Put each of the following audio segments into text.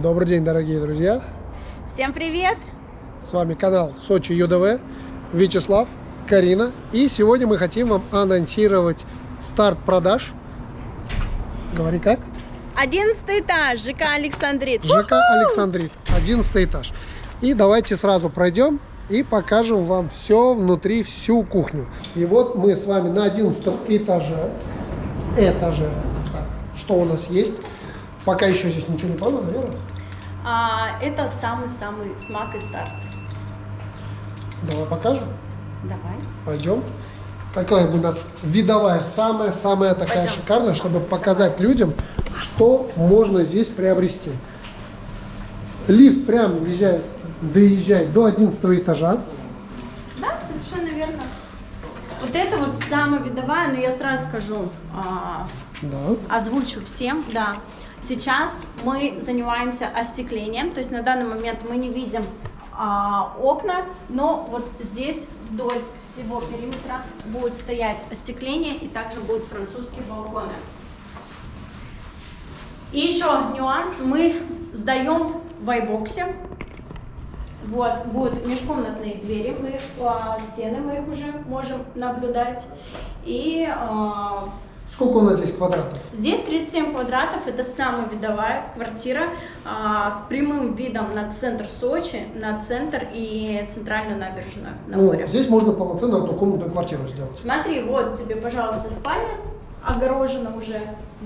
Добрый день, дорогие друзья! Всем привет! С вами канал Сочи ЮДВ, Вячеслав, Карина. И сегодня мы хотим вам анонсировать старт продаж. Говори как? Одиннадцатый этаж, ЖК Александрит. ЖК Александрит, одиннадцатый этаж. И давайте сразу пройдем и покажем вам все внутри, всю кухню. И вот мы с вами на одиннадцатом этаже. Этаже. Так, что у нас есть? Пока еще здесь ничего не продано, наверное. А, это самый-самый смак и старт. Давай покажем. Давай. Пойдем. Какая у нас видовая, самая-самая такая Пойдем. шикарная, чтобы показать людям, что можно здесь приобрести. Лифт прямо въезжает, доезжает до 11 этажа. Да, совершенно верно. Вот это вот самая видовая, но я сразу скажу, а, Да. озвучу всем, да. Сейчас мы занимаемся остеклением, то есть на данный момент мы не видим а, окна, но вот здесь вдоль всего периметра будет стоять остекление и также будут французские балконы. И еще нюанс, мы сдаем в айбоксе. Вот, будут межкомнатные двери, мы, а, стены мы их уже можем наблюдать. И а, Сколько у нас здесь квадратов? Здесь 37 квадратов, это самая видовая квартира а, с прямым видом на центр Сочи, на центр и центральную набережную на Ну, море. здесь можно полноценно однокомнатную квартиру сделать. Смотри, вот тебе, пожалуйста, спальня, огорожена уже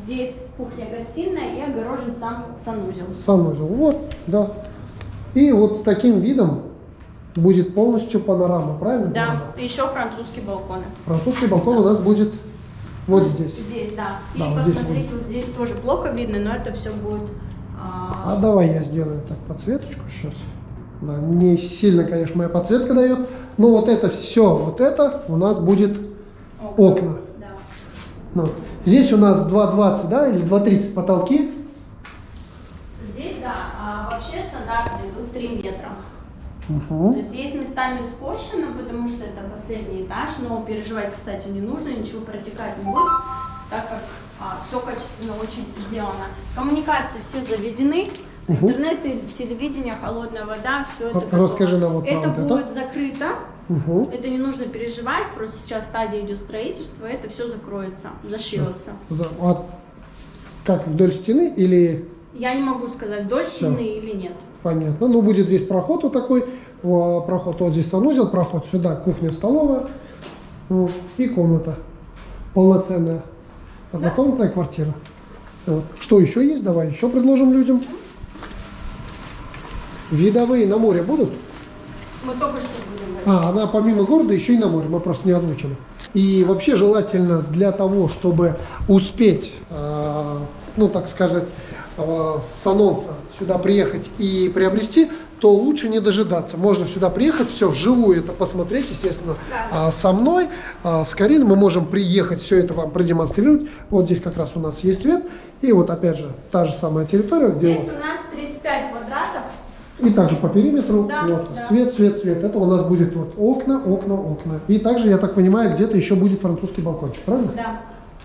здесь кухня-гостиная и огорожен сам санузел. Санузел. Вот, да. И вот с таким видом будет полностью панорама, правильно? Да, еще французские балконы. Французский балкон у нас будет вот здесь. Здесь, да. И Да, вот здесь посмотрите, вот здесь тоже плохо видно, но это все будет... а, А давай я сделаю так подсветочку сейчас. Да, не сильно, конечно, моя подсветка дает. Но вот это все, вот это у нас будет окна. Да. Ну, здесь у нас 2,20, да, или 2,30 потолки. Здесь, да, а вообще стандартные идут 3 метра. То Мгм. есть есть местами скошено, потому что это последний этаж, но переживать, кстати, не нужно, ничего протекать не будет, так как все качественно очень сделано. Коммуникации все заведены, Мгм. интернет, и телевидение, холодная вода, все это. Р- готово. расскажи нам вот Это вот это. будет закрыто, Мгм. это не нужно переживать, просто сейчас стадия идет строительства, это все закроется, зашьется. За- а как вдоль стены или Я не могу сказать, вдоль Всё. стены или нет. понятно? Ну, будет здесь проход вот такой, проход, вот здесь санузел, проход сюда, кухня, столовая ну, и комната полноценная. Однокомнатная квартира. Вот. Что еще есть? Давай еще предложим людям. Видовые на море будут? Мы только что будем. А, она помимо города еще и на море, мы просто не озвучили. И вообще желательно для того, чтобы успеть, э, ну так сказать, с анонса сюда приехать и приобрести, то лучше не дожидаться. Можно сюда приехать, все вживую это посмотреть, естественно, Да. А со мной, а, с Кариной мы можем приехать, все это вам продемонстрировать. Вот здесь как раз у нас есть свет. И вот опять же та же самая территория, где Здесь вот у нас 35 квадратов, и также по периметру, Да, вот, да. свет, свет, свет. Это у нас будет вот окна, окна, окна. И также, я так понимаю, где-то еще будет французский балкончик, правильно? да.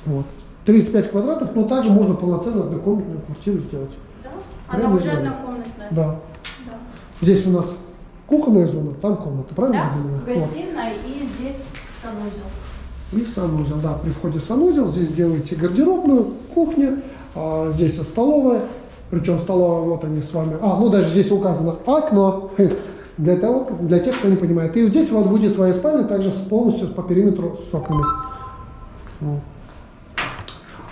Вот. 35 квадратов, но также можно полноценную однокомнатную квартиру сделать. Да? Прямо Она уже здесь. однокомнатная. Да. Да. Здесь у нас кухонная зона, там комната, правильно, Да, выделена? Вот. гостиная и здесь санузел. И санузел, да, при входе в санузел здесь делаете гардеробную, кухня, а, здесь столовая, причем столовая, вот они с вами, а, ну даже здесь указано окно, для, того, для тех, кто не понимает. И здесь у вас будет своя спальня, также полностью по периметру с окнами. Вот.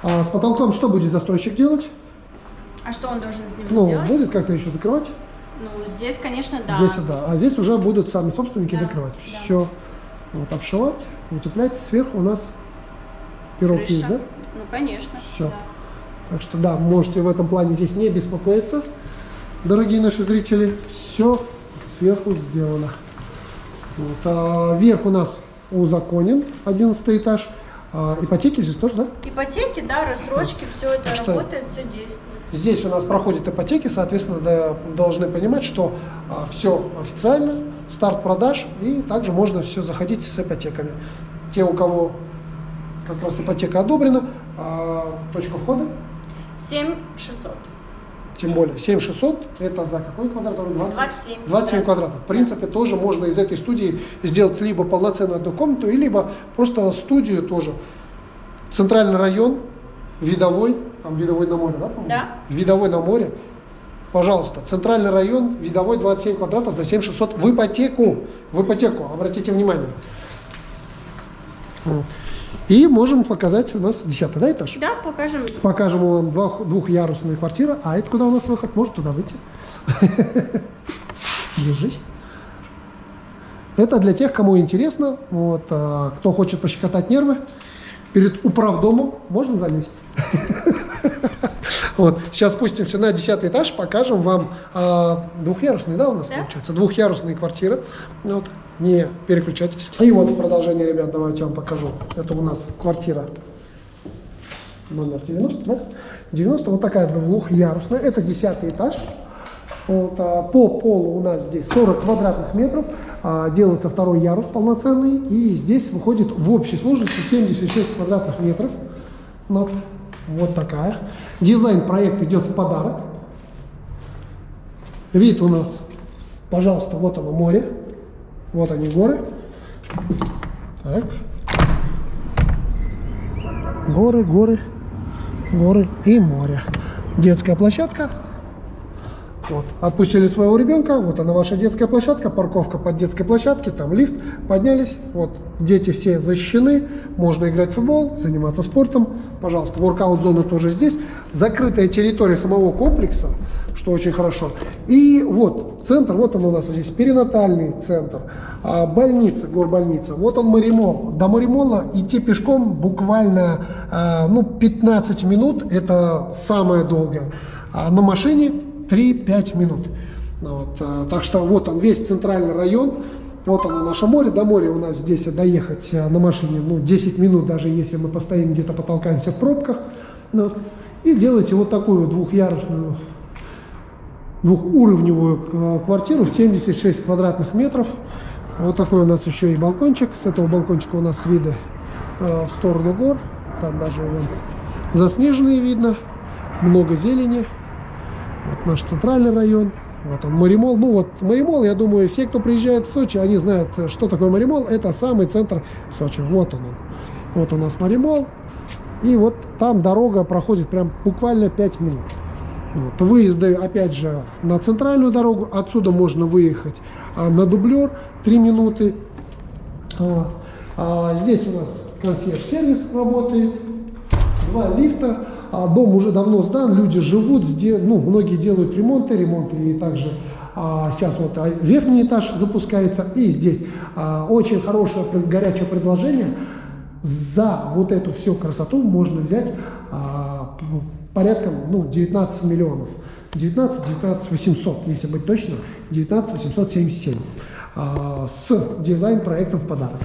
А с потолком что будет застройщик делать? А что он должен с ним Ну, сделать? будет как-то еще закрывать? Ну, здесь, конечно, да. Здесь, да. А здесь уже будут сами собственники Да, закрывать. да. Все. Вот, обшивать, утеплять. Сверху у нас пирог Крыша. есть, да? Ну, конечно. Всё. да. Так что да, можете в этом плане здесь не беспокоиться, дорогие наши зрители. Все сверху сделано. Вот, а верх у нас узаконен, 11 этаж. А, ипотеки здесь тоже, да? Ипотеки, да, рассрочки, все это Так что- работает, все действует. Здесь у нас проходят ипотеки, соответственно, да, должны понимать, что все официально, старт продаж, и также можно все заходить с ипотеками. Те, у кого как раз ипотека одобрена, а, точка входа 7 600. Тем более 7600 это за какой квадрат? 20? 27. 27 да. квадратов. В принципе, тоже можно из этой студии сделать либо полноценную одну комнату, либо просто студию тоже. Центральный район, видовой, там видовой на море, да, по-моему? Да. Видовой на море. Пожалуйста, центральный район, видовой 27 квадратов за 7600 в ипотеку. В ипотеку, обратите внимание. И можем показать у нас 10 да, этаж? Да, покажем. Покажем вам двух, двухъярусную квартиру. А это куда у нас выход? Может туда выйти? Держись. Это для тех, кому интересно, вот, а, кто хочет пощекотать нервы. Перед управдомом можно залезть. Вот. Сейчас спустимся на 10 этаж, покажем вам а, двухъярусные, да, у нас Да. получается, двухъярусные квартиры. Вот. Не переключайтесь. И вот в продолжение, ребят, давайте я вам покажу. Это у нас квартира номер 90, да? 90, вот такая двухъярусная, это 10 этаж. Вот, а, по полу у нас здесь 40 квадратных метров, а, делается второй ярус полноценный, и здесь выходит в общей сложности 76 квадратных метров. Вот, вот такая. Дизайн проект идет в подарок. Вид у нас, пожалуйста, вот оно море, вот они горы. Так. Горы, горы, горы и море. Детская площадка. Вот. Отпустили своего ребенка, вот она ваша детская площадка, парковка под детской площадкой, там лифт, поднялись, вот дети все защищены, можно играть в футбол, заниматься спортом, пожалуйста, воркаут-зона тоже здесь, закрытая территория самого комплекса, что очень хорошо. И вот центр, вот он у нас здесь, перинатальный центр, а, больница, горбольница, вот он Маримол. До Маримола идти пешком буквально а, ну, 15 минут, это самое долгое, а на машине 3-5 минут. Ну Вот, а, так что вот он весь центральный район, вот оно наше море, до моря у нас здесь доехать а, на машине ну, 10 минут, даже если мы постоим где-то потолкаемся в пробках. Ну, вот. и делаете вот такую двухъярусную двухуровневую э, квартиру в 76 квадратных метров. Вот такой у нас еще и балкончик. С этого балкончика у нас виды э, в сторону гор. Там даже вон, заснеженные видно. Много зелени. Вот наш центральный район. Вот он, Маримол. Ну вот, Маримол, я думаю, все, кто приезжает в Сочи, они знают, что такое Маримол. Это самый центр Сочи. Вот он. он. Вот у нас Маримол. И вот там дорога проходит прям буквально 5 минут. Вот. Выезды, опять же, на центральную дорогу. Отсюда можно выехать а, на дублер 3 минуты. А, а здесь у нас консьерж-сервис работает. Два лифта. А, дом уже давно сдан, люди живут, ну, многие делают ремонты, ремонты и также а, сейчас вот а, верхний этаж запускается и здесь а, очень хорошее горячее предложение. За вот эту всю красоту можно взять а, порядком ну, 19 миллионов. 19, 19 800, если быть точно, 19 877 а, с дизайн-проектом в подарок.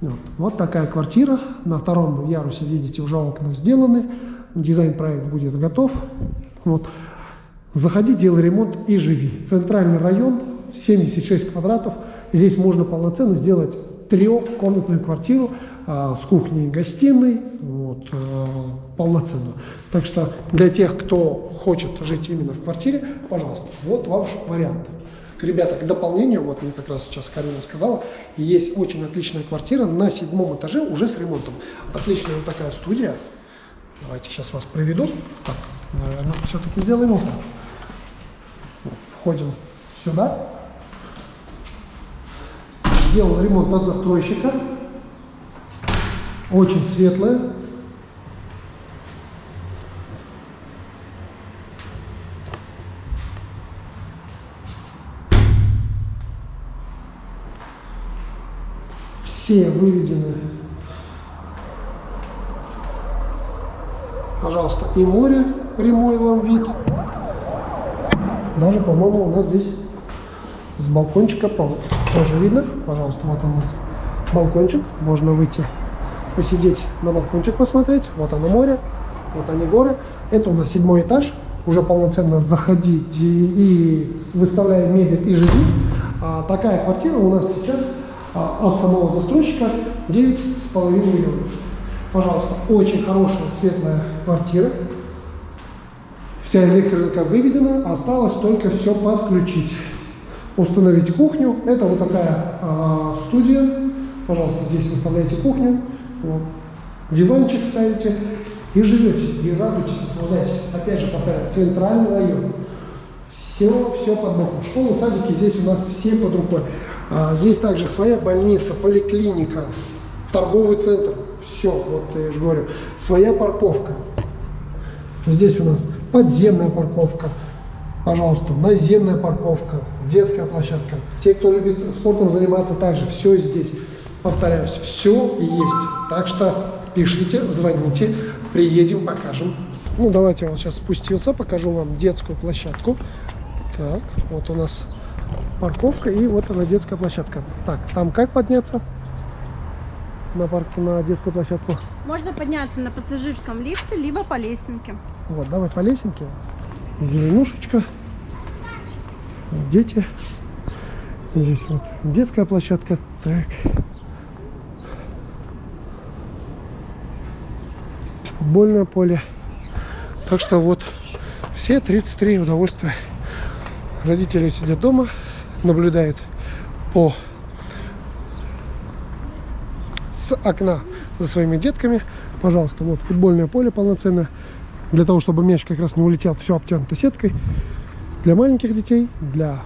Вот. вот такая квартира. На втором ярусе, видите, уже окна сделаны. Дизайн-проект будет готов. Вот. Заходи, делай ремонт и живи. Центральный район, 76 квадратов. Здесь можно полноценно сделать трехкомнатную квартиру а, с кухней и гостиной, вот, а, полноценную. Так что для тех, кто хочет жить именно в квартире, пожалуйста, вот ваш вариант. Ребята, к дополнению, вот мне как раз сейчас Карина сказала, есть очень отличная квартира на седьмом этаже уже с ремонтом. Отличная вот такая студия. Давайте сейчас вас проведу. Так, наверное, все-таки сделаем. Вот, Входим сюда. Сделал ремонт от застройщика. Очень светлая. Все выведены. Пожалуйста, и море прямой вам вид. Даже, по-моему, у нас здесь с балкончика тоже видно. Пожалуйста, вот он вот балкончик. Можно выйти, посидеть на балкончик посмотреть. Вот оно море, вот они горы. Это у нас седьмой этаж. Уже полноценно заходить и, и выставляя мебель и живи. А, такая квартира у нас сейчас а, от самого застройщика 9,5 миллионов. Пожалуйста, очень хорошая светлая квартира. Вся электрика выведена, осталось только все подключить. Установить кухню. Это вот такая а, студия. Пожалуйста, здесь выставляете кухню. Вот. Диванчик ставите и живете, и радуйтесь, наслаждайтесь. Опять же, повторяю, центральный район. Все, все под боком. Школы, садики здесь у нас все под рукой. А, здесь также своя больница, поликлиника, торговый центр. Все, вот я же говорю. Своя парковка. Здесь у нас подземная парковка. Пожалуйста, наземная парковка, детская площадка. Те, кто любит спортом заниматься, также все здесь. Повторяюсь, все есть. Так что пишите, звоните, приедем, покажем. Ну, давайте я вот сейчас спустился, покажу вам детскую площадку. Так, вот у нас парковка и вот она детская площадка. Так, там как подняться на парк, на детскую площадку? Можно подняться на пассажирском лифте, либо по лесенке. Вот, давай по лесенке. Зеленушечка. Дети. Здесь вот детская площадка. Так. Футбольное поле. Так что вот все 33 удовольствия. Родители сидят дома, наблюдают по с окна за своими детками. Пожалуйста, вот футбольное поле полноценное. Для того, чтобы мяч как раз не улетел, все обтянуто сеткой. Для маленьких детей, для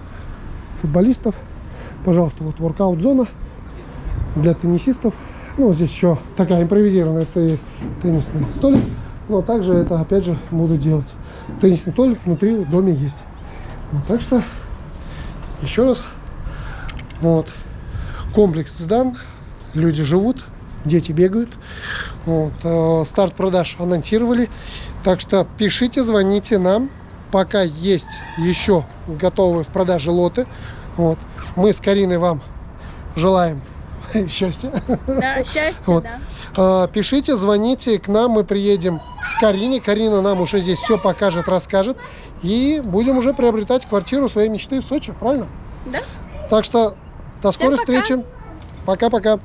футболистов. Пожалуйста, вот воркаут-зона для теннисистов. Ну, здесь еще такая импровизированная те- теннисный столик. Но также это, опять же, буду делать. Теннисный столик внутри в доме есть. Вот, так что, еще раз, вот, комплекс сдан, люди живут, дети бегают. Вот, э, старт продаж анонсировали. Так что пишите, звоните нам. Пока есть еще готовые в продаже лоты. Вот. Мы с Кариной вам желаем счастья. Да, счастье, Вот. да. Э, Пишите, звоните к нам, мы приедем к Карине. Карина нам уже здесь все покажет, расскажет. И будем уже приобретать квартиру своей мечты в Сочи, правильно? Да? Так что до скорой пока. встречи. Пока-пока.